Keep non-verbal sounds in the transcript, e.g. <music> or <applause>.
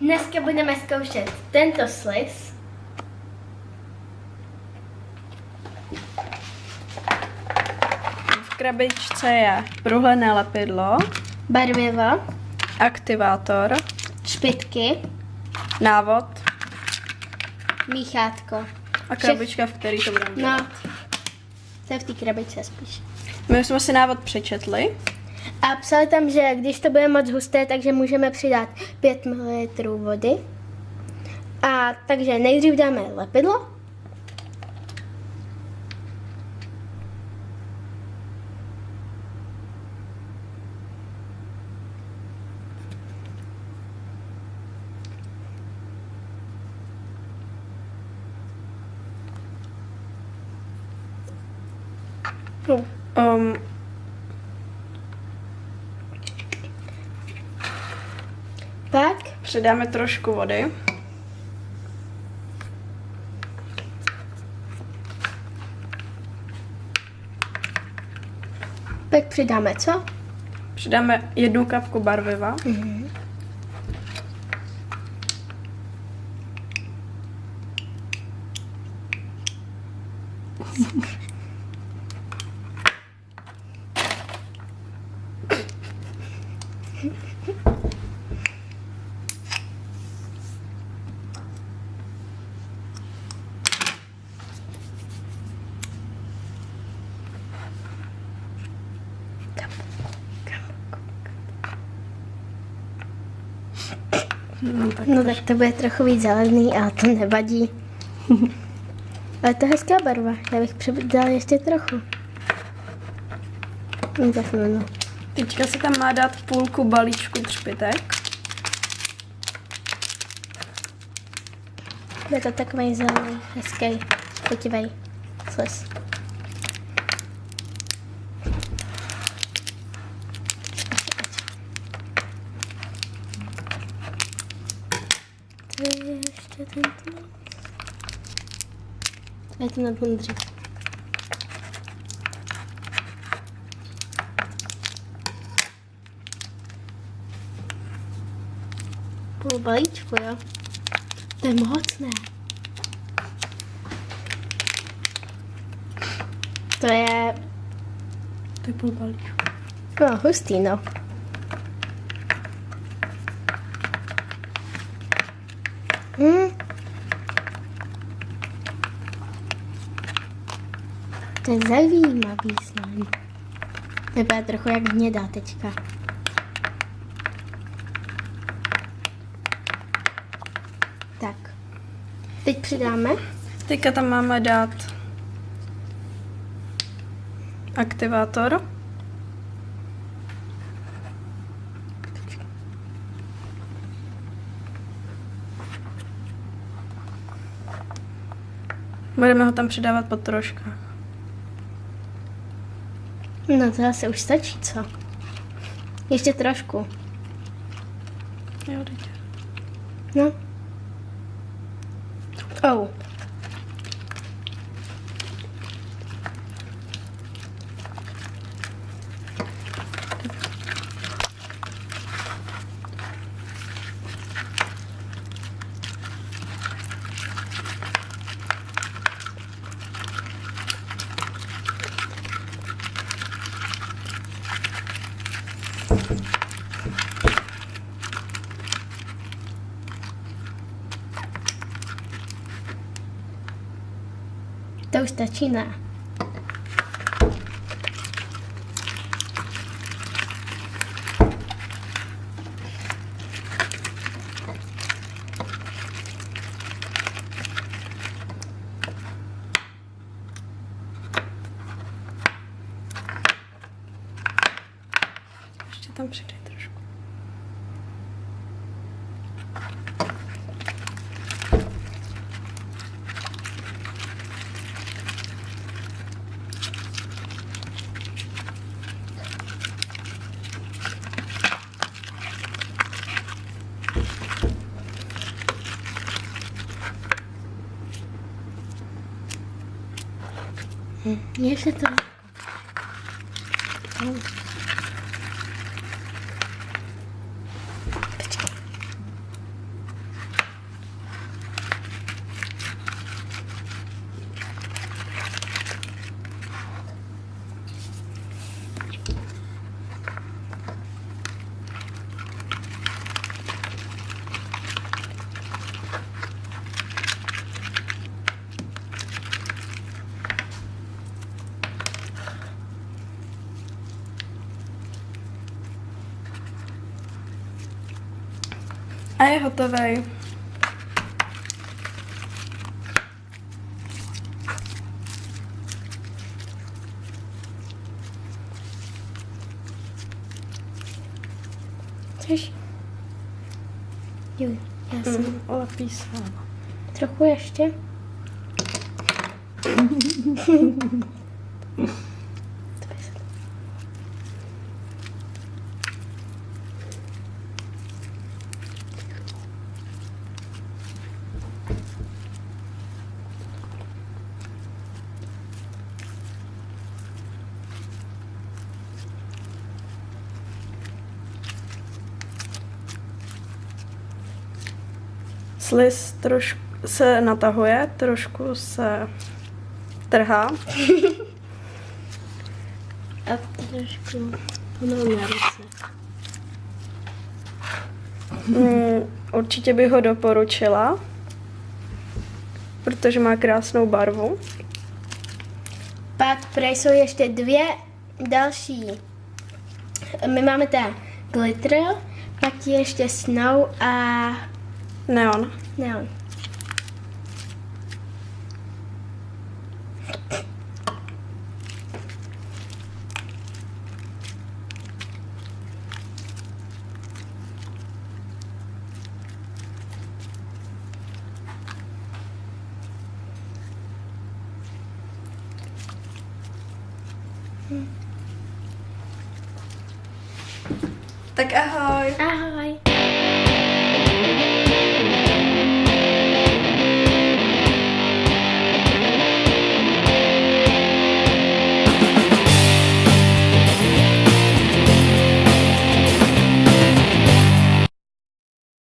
Dneska budeme zkoušet tento sliz. V krabičce je průhledné lepidlo, Barvivo, aktivátor, špitky, návod míchátko. a krabička, v který to budeme dělat. No, to je v té krabičce spíš. My jsme si návod přečetli. A psali tam, že když to bude moc husté, takže můžeme přidat 5 ml vody. A takže nejdřív dáme lepidlo. No. Um, Pak přidáme trošku vody. Pak přidáme co? Přidáme jednu kapku barviva. <laughs> No, tak No tak to bude trochu víc zelený, ale to nevadí. ale to je hezká barva. Já bych přidal ještě trochu. No tak no. Teďka se tam má dát půlku balíčku třpitek. Je to takový zelený, hezký, chutivý sliz. To je ještě tento. To je ten na dřív. Půl balíčku, jo? To je moc, ne? To je, To je půl balíčku. no, hustý, no. To je zajímavý slime. Vypadá trochu jak hnědá teďka. Tak. Teď přidáme. Teďka tam máme dát aktivátor. Budeme ho tam přidávat po troškách. No to asi už stačí, co? Ještě trošku. Jo, teď. No. Oh. To už stačí, ne? Ještě tam přidej trošku. Ještě je hotový. Což? Jo, já jsem Mm, lepí se. trochu ještě. <laughs> Sliz trošku se natahuje, trošku se trhá. <laughs> A trošku pomalu na ruce. Mm, určitě bych ho doporučila, protože má krásnou barvu. Pak prej jsou ještě dvě další. My máme ten glitter, pak je ještě snow a Noun. Noun. Tức ahoj. Ahoj. À,